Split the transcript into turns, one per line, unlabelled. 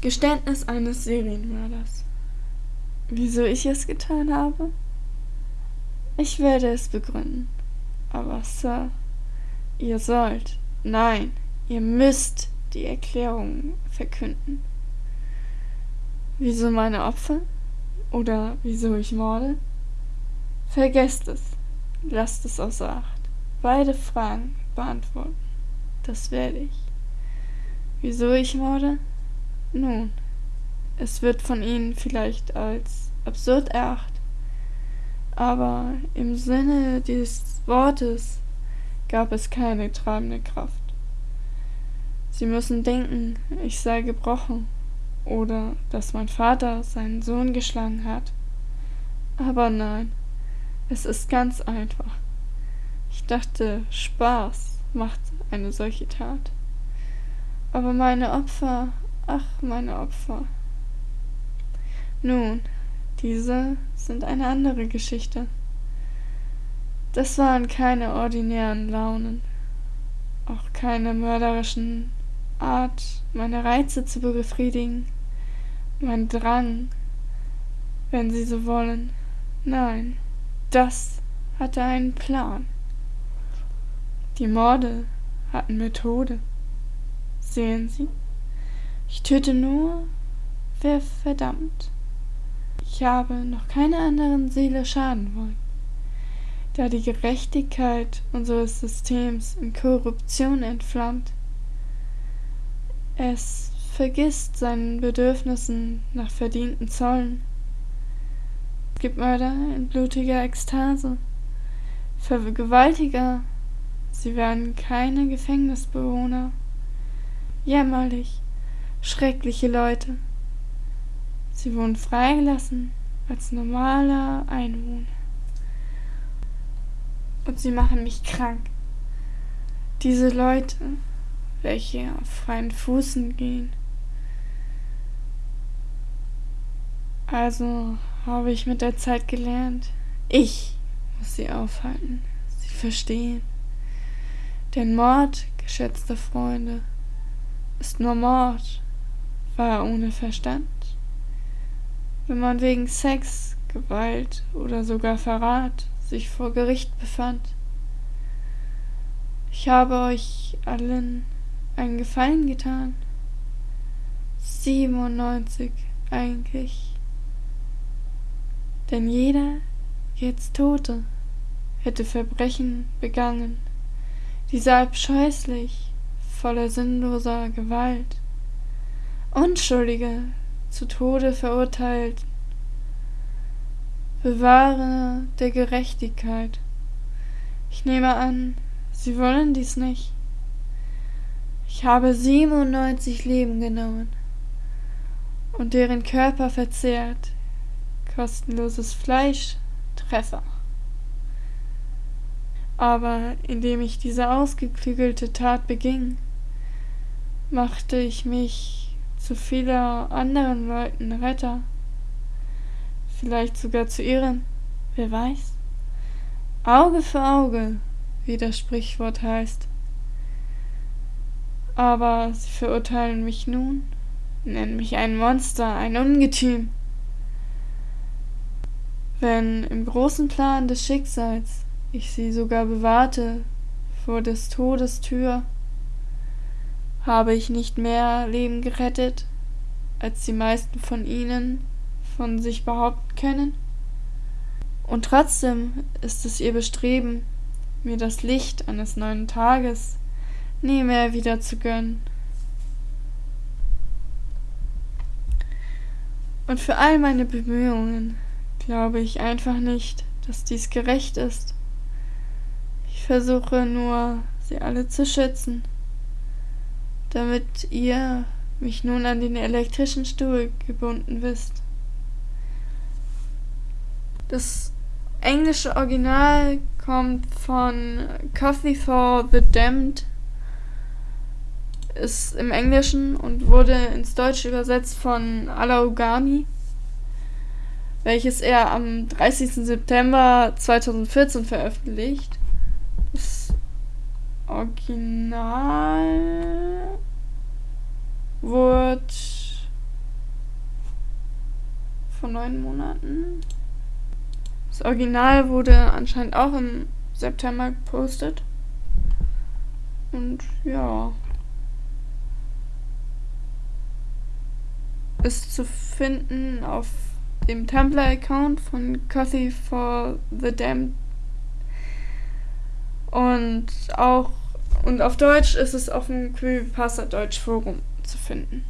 Geständnis eines Serienmörders. Wieso ich es getan habe? Ich werde es begründen. Aber Sir, ihr sollt, nein, ihr müsst die Erklärung verkünden. Wieso meine Opfer? Oder wieso ich morde? Vergesst es. Lasst es außer Acht. Beide Fragen beantworten. Das werde ich. Wieso ich morde? Nun, es wird von Ihnen vielleicht als absurd erachtet, aber im Sinne des Wortes gab es keine treibende Kraft. Sie müssen denken, ich sei gebrochen oder dass mein Vater seinen Sohn geschlagen hat. Aber nein, es ist ganz einfach. Ich dachte, Spaß macht eine solche Tat. Aber meine Opfer Ach, meine Opfer. Nun, diese sind eine andere Geschichte. Das waren keine ordinären Launen, auch keine mörderischen Art, meine Reize zu befriedigen, mein Drang, wenn Sie so wollen. Nein, das hatte einen Plan. Die Morde hatten Methode. Sehen Sie? Ich töte nur, wer verdammt. Ich habe noch keiner anderen Seele schaden wollen. Da die Gerechtigkeit unseres Systems in Korruption entflammt, es vergisst seinen Bedürfnissen nach verdienten Zollen. Es gibt Mörder in blutiger Ekstase, Vergewaltiger, sie werden keine Gefängnisbewohner. Jämmerlich, schreckliche Leute. Sie wurden freigelassen als normaler Einwohner. Und sie machen mich krank. Diese Leute, welche auf freien Fußen gehen. Also habe ich mit der Zeit gelernt, ich muss sie aufhalten, sie verstehen. Denn Mord, geschätzte Freunde, ist nur Mord war ohne Verstand? Wenn man wegen Sex, Gewalt oder sogar Verrat sich vor Gericht befand. Ich habe euch allen einen Gefallen getan. 97 eigentlich. Denn jeder jetzt Tote hätte Verbrechen begangen, diese abscheußlich, voller sinnloser Gewalt. Unschuldige zu Tode verurteilt. Bewahre der Gerechtigkeit. Ich nehme an, Sie wollen dies nicht. Ich habe 97 Leben genommen und deren Körper verzehrt. Kostenloses Fleisch, Treffer. Aber indem ich diese ausgeklügelte Tat beging, machte ich mich zu vieler anderen Leuten Retter. Vielleicht sogar zu ihrem, wer weiß. Auge für Auge, wie das Sprichwort heißt. Aber sie verurteilen mich nun, nennen mich ein Monster, ein Ungetüm. Wenn im großen Plan des Schicksals ich sie sogar bewahrte vor des Todes Tür, habe ich nicht mehr Leben gerettet, als die meisten von ihnen von sich behaupten können? Und trotzdem ist es ihr Bestreben, mir das Licht eines neuen Tages nie mehr wieder zu gönnen. Und für all meine Bemühungen glaube ich einfach nicht, dass dies gerecht ist. Ich versuche nur, sie alle zu schützen damit ihr mich nun an den elektrischen Stuhl gebunden wisst. Das englische Original kommt von Coffee for the Damned, ist im Englischen und wurde ins Deutsche übersetzt von Alaugami, welches er am 30. September 2014 veröffentlicht. Original wurde vor neun Monaten. Das Original wurde anscheinend auch im September gepostet. Und ja. Ist zu finden auf dem Tumblr-Account von Coffee for the Damned. Und auch und auf Deutsch ist es auf dem Creepypasta Deutsch Forum zu finden.